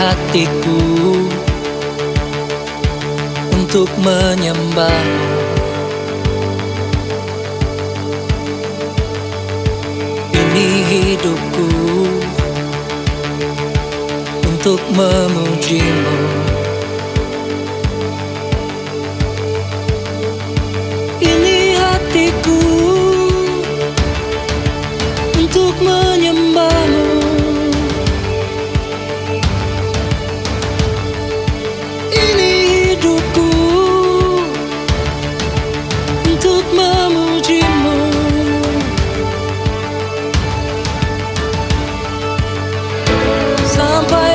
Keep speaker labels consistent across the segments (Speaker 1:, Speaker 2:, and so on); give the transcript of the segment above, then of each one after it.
Speaker 1: hatiku untuk menyembahmu. Ini hidupku untuk memujimu somebody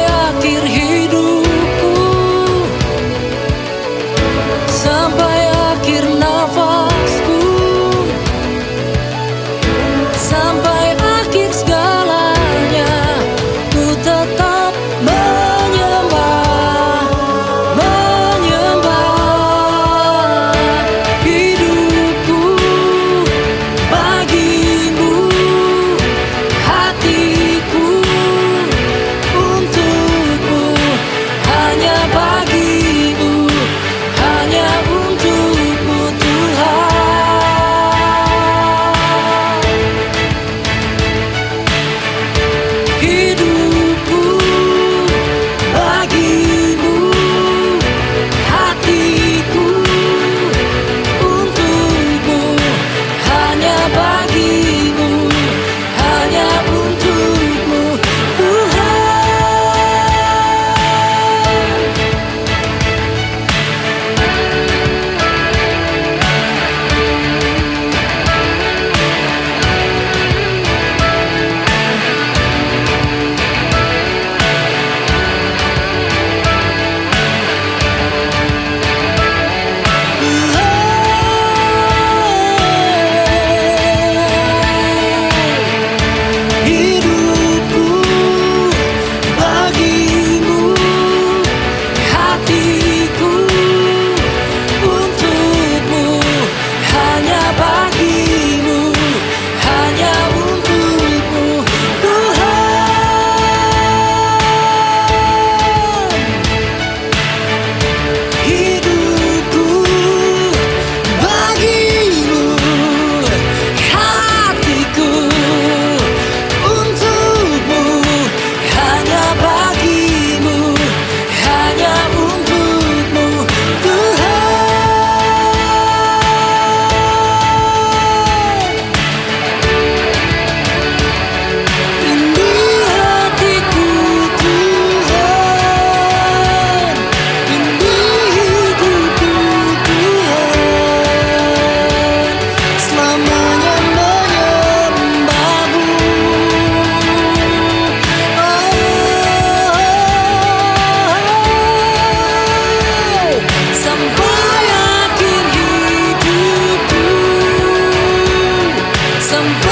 Speaker 1: some